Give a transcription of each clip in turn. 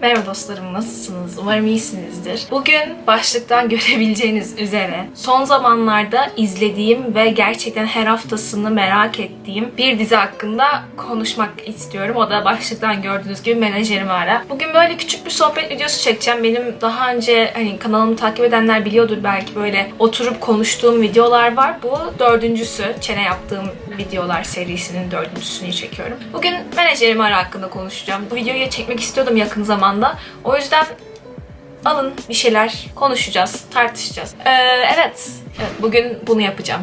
Merhaba dostlarım nasılsınız? Umarım iyisinizdir. Bugün başlıktan görebileceğiniz üzere son zamanlarda izlediğim ve gerçekten her haftasını merak ettiğim bir dizi hakkında konuşmak istiyorum. O da başlıktan gördüğünüz gibi menajerimi ara. Bugün böyle küçük bir sohbet videosu çekeceğim. Benim daha önce hani kanalımı takip edenler biliyordur belki böyle oturup konuştuğum videolar var. Bu dördüncüsü. Çene yaptığım videolar serisinin dördüncüsünü çekiyorum. Bugün menajerimi ara hakkında konuşacağım. Bu videoyu çekmek istiyordum yakın zamanda. O yüzden alın bir şeyler konuşacağız, tartışacağız. Ee, evet, evet, bugün bunu yapacağım.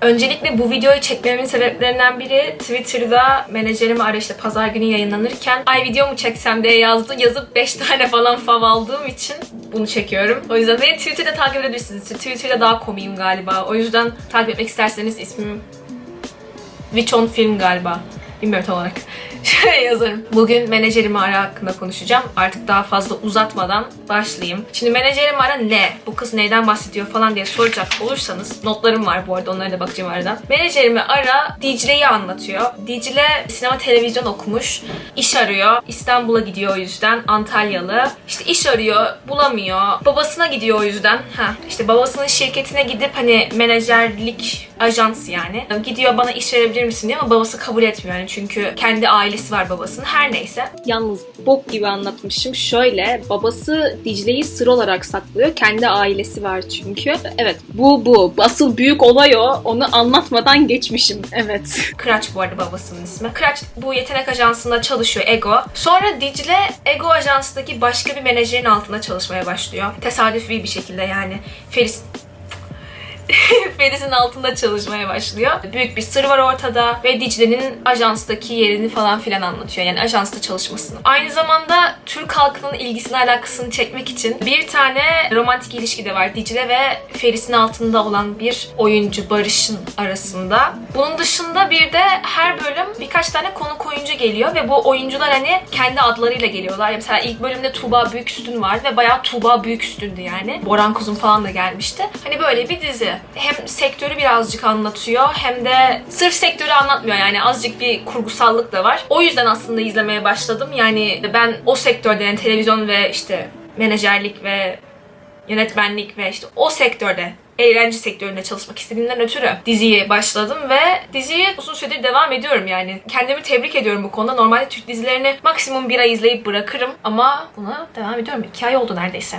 Öncelikle bu videoyu çekmemin sebeplerinden biri Twitter'da menajerimi ara işte pazar günü yayınlanırken ay video mu çeksem diye yazdı. Yazıp 5 tane falan fav aldığım için bunu çekiyorum. O yüzden beni Twitter'da takip edebilirsiniz. Twitter'da daha komiyim galiba. O yüzden takip etmek isterseniz ismim Vichon Film galiba. Bilmiyorum tam olarak. Şöyle yazarım. Bugün menajerimi ara hakkında konuşacağım. Artık daha fazla uzatmadan başlayayım. Şimdi menajerim ara ne? Bu kız neyden bahsediyor falan diye soracak olursanız notlarım var bu arada onlara da bakacağım aradan. Menajerimi ara Dicle'yi anlatıyor. Dicle sinema televizyon okumuş. iş arıyor. İstanbul'a gidiyor o yüzden. Antalyalı. İşte iş arıyor. Bulamıyor. Babasına gidiyor o yüzden. Ha, işte babasının şirketine gidip hani menajerlik ajans yani. Gidiyor bana iş verebilir misin diyor ama babası kabul etmiyor yani çünkü kendi ailesi var babasının. Her neyse. Yalnız bok gibi anlatmışım. Şöyle babası Dicle'yi sır olarak saklıyor. Kendi ailesi var çünkü. Evet bu bu. Asıl büyük olay o. Onu anlatmadan geçmişim. Evet. Kıraç bu arada babasının ismi. Kıraç bu yetenek ajansında çalışıyor Ego. Sonra Dicle Ego ajansındaki başka bir menajerin altında çalışmaya başlıyor. Tesadüfi bir şekilde yani. Feris Feris'in altında çalışmaya başlıyor. Büyük bir sır var ortada ve Dicle'nin ajanstaki yerini falan filan anlatıyor. Yani ajansta çalışmasını. Aynı zamanda Türk halkının ilgisini alakasını çekmek için bir tane romantik ilişki de var. Dicle ve Feris'in altında olan bir oyuncu Barış'ın arasında. Bunun dışında bir de her bölüm birkaç tane konuk oyuncu geliyor ve bu oyuncular hani kendi adlarıyla geliyorlar. Yani mesela ilk bölümde Tuğba Büyüküstün var ve bayağı Tuğba Büyüküstündü yani. Boran Kuzum falan da gelmişti. Hani böyle bir dizi hem sektörü birazcık anlatıyor hem de sırf sektörü anlatmıyor yani azıcık bir kurgusallık da var. O yüzden aslında izlemeye başladım. Yani ben o sektörde yani televizyon ve işte menajerlik ve yönetmenlik ve işte o sektörde eğlence sektöründe çalışmak istediğimden ötürü diziye başladım ve diziyi uzun süredir devam ediyorum yani. Kendimi tebrik ediyorum bu konuda. Normalde Türk dizilerini maksimum bir ay izleyip bırakırım ama buna devam ediyorum. İki ay oldu neredeyse.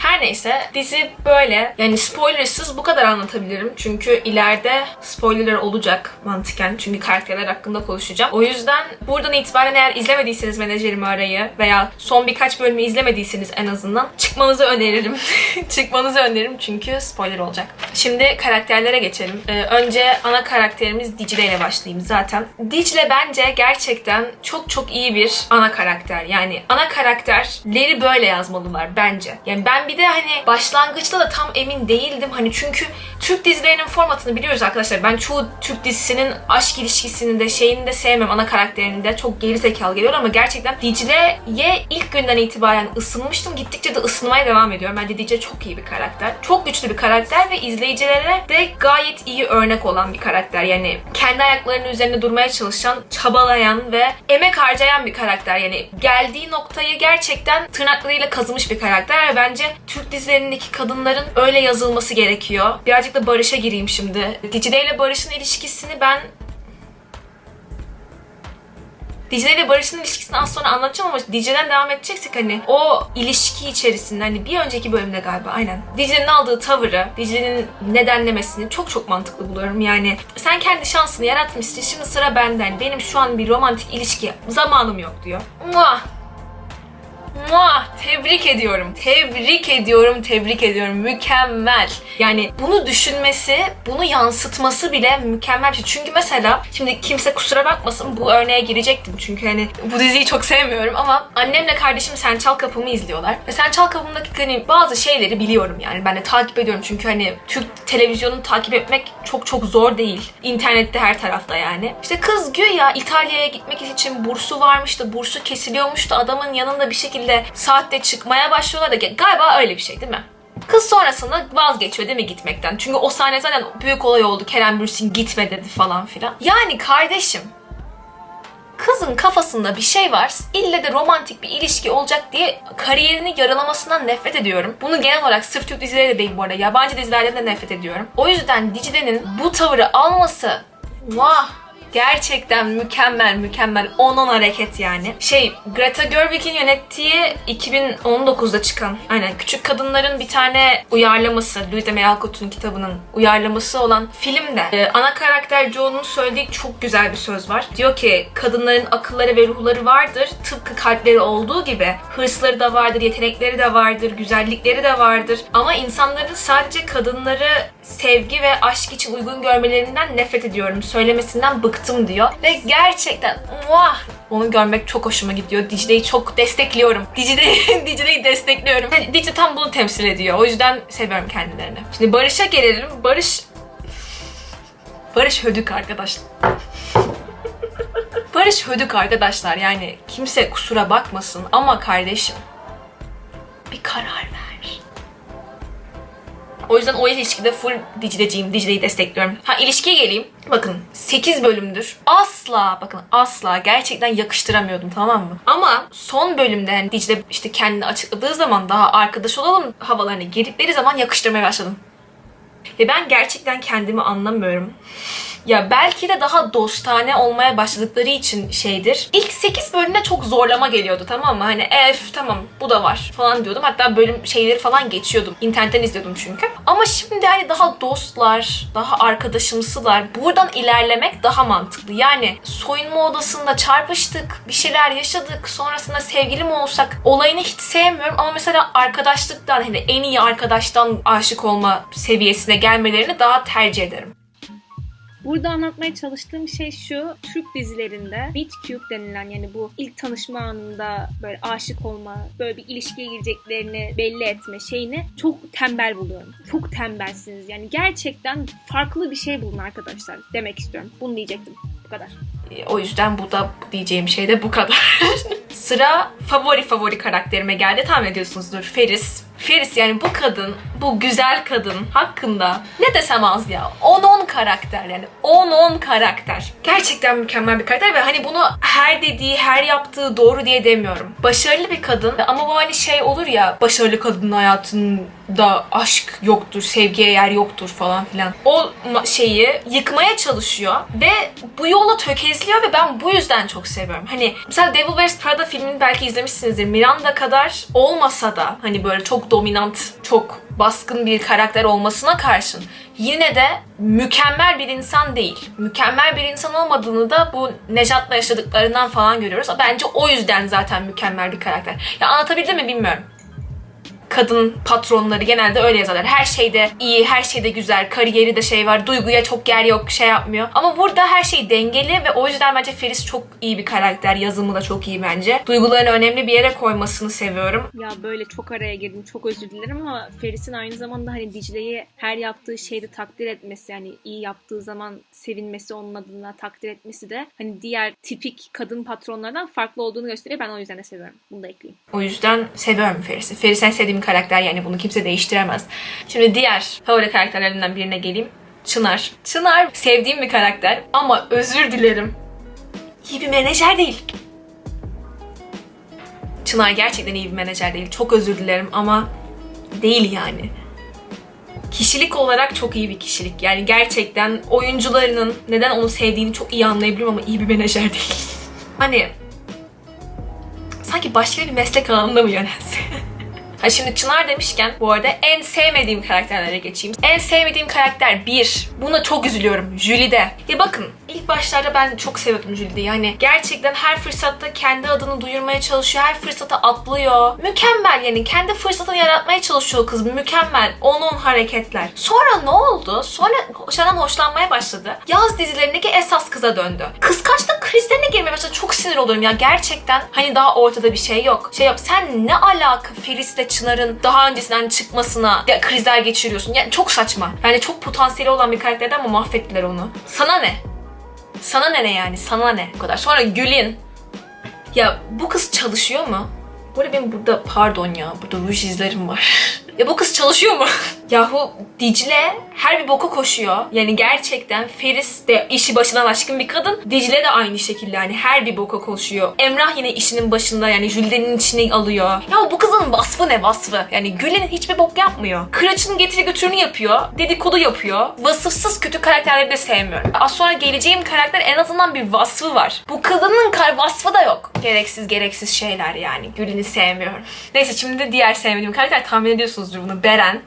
Her neyse dizi böyle. Yani spoilersız bu kadar anlatabilirim. Çünkü ileride spoilerler olacak mantıken. Çünkü karakterler hakkında konuşacağım. O yüzden buradan itibaren eğer izlemediyseniz menajerimi arayı veya son birkaç bölümü izlemediyseniz en azından çıkmanızı öneririm. çıkmanızı öneririm çünkü spoiler olacak. Şimdi karakterlere geçelim. Ee, önce ana karakterimiz Dicle ile başlayayım zaten. Dicle bence gerçekten çok çok iyi bir ana karakter. Yani ana karakterleri böyle yazmalılar bence. Yani ben bir de hani başlangıçta da tam emin değildim. Hani çünkü Türk dizilerinin formatını biliyoruz arkadaşlar. Ben çoğu Türk dizisinin aşk ilişkisini de şeyini de sevmem ana karakterini de. Çok geri zekalı geliyor ama gerçekten Dicle'ye ilk günden itibaren ısınmıştım. Gittikçe de ısınmaya devam ediyorum. Bence Dicle çok iyi bir karakter. Çok güçlü bir karakter ve izleyicilere de gayet iyi örnek olan bir karakter. Yani kendi ayaklarının üzerinde durmaya çalışan, çabalayan ve emek harcayan bir karakter. Yani geldiği noktayı gerçekten tırnaklarıyla kazımış bir karakter ve bence Türk dizilerindeki kadınların öyle yazılması gerekiyor. Birazcık da Barış'a gireyim şimdi. Dicle ile Barış'ın ilişkisini ben Dicle ile Barış'ın ilişkisini az sonra anlatacağım ama Dicle'den devam edeceksek hani o ilişki içerisinde hani bir önceki bölümde galiba aynen. Dicle'nin aldığı tavırı, Dicle'nin nedenlemesini çok çok mantıklı buluyorum. Yani sen kendi şansını yaratmışsın şimdi sıra benden. Benim şu an bir romantik ilişki zamanım yok diyor. Muah! Muah! Tebrik ediyorum. Tebrik ediyorum, tebrik ediyorum. Mükemmel. Yani bunu düşünmesi, bunu yansıtması bile mükemmel bir şey. Çünkü mesela şimdi kimse kusura bakmasın bu örneğe girecektim. Çünkü hani bu diziyi çok sevmiyorum ama annemle kardeşim Sen Çal Kapımı izliyorlar. Ve Sen Çal Kapımı'ndaki hani bazı şeyleri biliyorum yani. Ben de takip ediyorum çünkü hani Türk televizyonunu takip etmek çok çok zor değil. İnternette her tarafta yani. İşte kız güya İtalya'ya gitmek için bursu varmış da bursu kesiliyormuş da adamın yanında bir şekilde saatte çıkmaya başlıyorlar da galiba öyle bir şey değil mi? Kız sonrasında vazgeçiyor değil mi gitmekten? Çünkü o sahne zaten büyük olay oldu. Kerem Bürsin gitme dedi falan filan. Yani kardeşim kızın kafasında bir şey var. İlle de romantik bir ilişki olacak diye kariyerini yaralamasından nefret ediyorum. Bunu genel olarak sırf Türk dizileri de değil bu arada. Yabancı dizilerden de nefret ediyorum. O yüzden Dicle'nin bu tavırı alması vah Gerçekten mükemmel mükemmel 10-10 hareket yani. Şey Greta Gerwig'in yönettiği 2019'da çıkan aynen Küçük Kadınların bir tane uyarlaması Louisa May Alcott'un kitabının uyarlaması olan filmde e, ana karakter Joe'nun söylediği çok güzel bir söz var. Diyor ki kadınların akılları ve ruhları vardır. Tıpkı kalpleri olduğu gibi hırsları da vardır, yetenekleri de vardır, güzellikleri de vardır. Ama insanların sadece kadınları sevgi ve aşk için uygun görmelerinden nefret ediyorum. Söylemesinden bıktım diyor. Ve gerçekten muah onu görmek çok hoşuma gidiyor. Dicle'yi çok destekliyorum. Dicle, Dicle'yi destekliyorum. Yani Dicle tam bunu temsil ediyor. O yüzden seviyorum kendilerini. Şimdi Barış'a gelelim. Barış... Barış Hödük arkadaşlar. Barış Hödük arkadaşlar yani kimse kusura bakmasın ama kardeşim bir karar ver. O yüzden o ilişkide full Dicle'ciyim. Dicle'yi destekliyorum. Ha ilişkiye geleyim. Bakın 8 bölümdür. Asla bakın asla gerçekten yakıştıramıyordum tamam mı? Ama son bölümde hani Dicle işte kendini açıkladığı zaman daha arkadaş olalım havalarına girdikleri zaman yakıştırmaya başladım. Ve ben gerçekten kendimi anlamıyorum. Ya belki de daha dostane olmaya başladıkları için şeydir. İlk 8 bölümde çok zorlama geliyordu tamam mı? Hani ef tamam bu da var falan diyordum. Hatta bölüm şeyleri falan geçiyordum. İnternetten izliyordum çünkü. Ama şimdi hani daha dostlar, daha arkadaşımsılar. Buradan ilerlemek daha mantıklı. Yani soyunma odasında çarpıştık, bir şeyler yaşadık. Sonrasında sevgili mi olsak olayını hiç sevmiyorum. Ama mesela arkadaşlıktan hani en iyi arkadaştan aşık olma seviyesine gelmelerini daha tercih ederim. Burada anlatmaya çalıştığım şey şu. Türk dizilerinde meet cute denilen yani bu ilk tanışma anında böyle aşık olma, böyle bir ilişkiye gireceklerini belli etme şeyini çok tembel buluyorum. Çok tembelsiniz. Yani gerçekten farklı bir şey bulun arkadaşlar demek istiyorum. Bunu diyecektim. Bu kadar. E, O yüzden bu da diyeceğim şey de bu kadar. Sıra favori favori karakterime geldi. Tahmin ediyorsunuzdur. Feris. Feris yani bu kadın, bu güzel kadın hakkında ne desem az ya. 10-10 karakter yani. 10-10 karakter. Gerçekten mükemmel bir karakter ve hani bunu her dediği, her yaptığı doğru diye demiyorum. Başarılı bir kadın ama bu hani şey olur ya başarılı kadının hayatında aşk yoktur, sevgiye yer yoktur falan filan. O şeyi yıkmaya çalışıyor ve bu yola tökezliyor ve ben bu yüzden çok seviyorum. Hani mesela Devil Wears Prada filmini belki izlemişsinizdir. Miranda kadar olmasa da hani böyle çok dominant, çok baskın bir karakter olmasına karşın yine de mükemmel bir insan değil. Mükemmel bir insan olmadığını da bu Nejat'la yaşadıklarından falan görüyoruz. Bence o yüzden zaten mükemmel bir karakter. Ya anlatabildim mi bilmiyorum kadın patronları genelde öyle yazarlar. Her şeyde iyi, her şeyde güzel, kariyeri de şey var, duyguya çok yer yok, şey yapmıyor. Ama burada her şey dengeli ve o yüzden bence Feris çok iyi bir karakter. Yazımı da çok iyi bence. Duygularını önemli bir yere koymasını seviyorum. Ya böyle çok araya girdim. Çok özür dilerim ama Feris'in aynı zamanda hani Dicle'yi her yaptığı şeyde takdir etmesi yani iyi yaptığı zaman sevinmesi onun adına takdir etmesi de hani diğer tipik kadın patronlardan farklı olduğunu gösteriyor. Ben o yüzden de seviyorum. Bunu da ekleyeyim. O yüzden seviyorum Feris'i. Feris en sevdiğim karakter yani bunu kimse değiştiremez. Şimdi diğer favori karakterlerimden birine geleyim. Çınar. Çınar sevdiğim bir karakter ama özür dilerim. İyi bir menajer değil. Çınar gerçekten iyi bir menajer değil. Çok özür dilerim ama değil yani. Kişilik olarak çok iyi bir kişilik. Yani gerçekten oyuncularının neden onu sevdiğini çok iyi anlayabiliyorum ama iyi bir menajer değil. Hani sanki başka bir meslek alanında mı yönelse? Ha şimdi Çınar demişken bu arada en sevmediğim karakterlere geçeyim. En sevmediğim karakter bir. Buna çok üzülüyorum. Jülide. Ya bakın başlarda ben çok seviyordum Jülide'yi. Yani gerçekten her fırsatta kendi adını duyurmaya çalışıyor. Her fırsata atlıyor. Mükemmel yani. Kendi fırsatını yaratmaya çalışıyor kız. Mükemmel. 10-10 hareketler. Sonra ne oldu? Sonra Şanan hoşlanmaya başladı. Yaz dizilerindeki esas kıza döndü. Kıskançlık krizlerine girmeye başladı. Çok sinir oluyorum ya. Gerçekten hani daha ortada bir şey yok. Şey yap. Sen ne alaka Feris'le Çınar'ın daha öncesinden çıkmasına krizler geçiriyorsun. Yani çok saçma. Yani çok potansiyeli olan bir karakterden ama mahvettiler onu. Sana ne? Sana ne ne yani? Sana ne? Bu kadar. Sonra Gül'in. Ya bu kız çalışıyor mu? Bu arada benim burada pardon ya burada ruj izlerim var. Ya bu kız çalışıyor mu? Yahu Dicle her bir boka koşuyor. Yani gerçekten Feris de işi başından aşkın bir kadın. Dicle de aynı şekilde yani her bir boka koşuyor. Emrah yine işinin başında yani Jülden'in içine alıyor. Ya bu kızın vasfı ne vasfı? Yani Gül'ün hiçbir bok yapmıyor. Kıraç'ın getiri götürünü yapıyor. Dedikodu yapıyor. Vasıfsız kötü karakterleri de sevmiyorum. Az sonra geleceğim karakter en azından bir vasfı var. Bu kadının kar vasfı da yok. Gereksiz gereksiz şeyler yani. Gül'ünü sevmiyorum. Neyse şimdi diğer sevmediğim karakter tahmin ediyorsunuzdur bunu. Beren.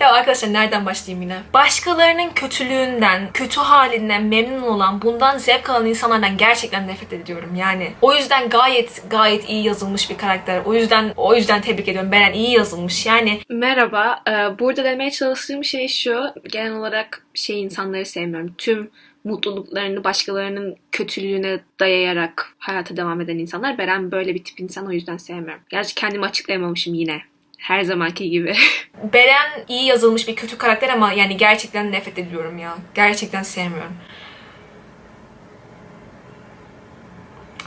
Ya arkadaşlar nereden başlayayım yine? Başkalarının kötülüğünden, kötü halinden memnun olan, bundan zevk alan insanlardan gerçekten nefret ediyorum yani. O yüzden gayet gayet iyi yazılmış bir karakter. O yüzden o yüzden tebrik ediyorum. Beren iyi yazılmış. Yani Merhaba. Ee, Burada demeye çalıştığım şey şu. Genel olarak şey insanları sevmiyorum. Tüm mutluluklarını başkalarının kötülüğüne dayayarak hayata devam eden insanlar. Beren böyle bir tip insan o yüzden sevmiyorum. Gerçi kendimi açıklayamamışım yine. Her zamanki gibi. Beren iyi yazılmış bir kötü karakter ama yani gerçekten nefret ediyorum ya. Gerçekten sevmiyorum.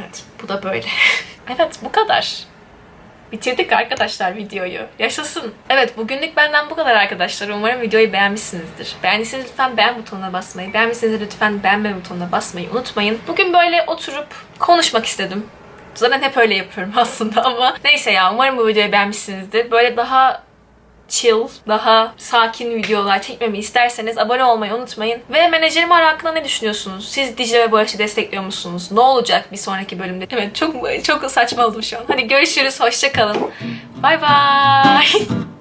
Evet, bu da böyle. evet, bu kadar. Bitirdik arkadaşlar videoyu. Yaşasın. Evet bugünlük benden bu kadar arkadaşlar. Umarım videoyu beğenmişsinizdir. Beğendiyseniz lütfen beğen butonuna basmayı, beğenmişseniz lütfen beğenme butonuna basmayı unutmayın. Bugün böyle oturup konuşmak istedim. Zaten hep öyle yapıyorum aslında ama neyse ya umarım bu videoyu beğenmişsinizdir. Böyle daha chill, daha sakin videolar çekmemi isterseniz abone olmayı unutmayın. Ve menajerim hakkında ne düşünüyorsunuz? Siz Dicle ve Barış'ı destekliyor musunuz? Ne olacak bir sonraki bölümde? Evet çok çok saçma oldu şu an. Hadi görüşürüz, hoşça kalın. Bay bay.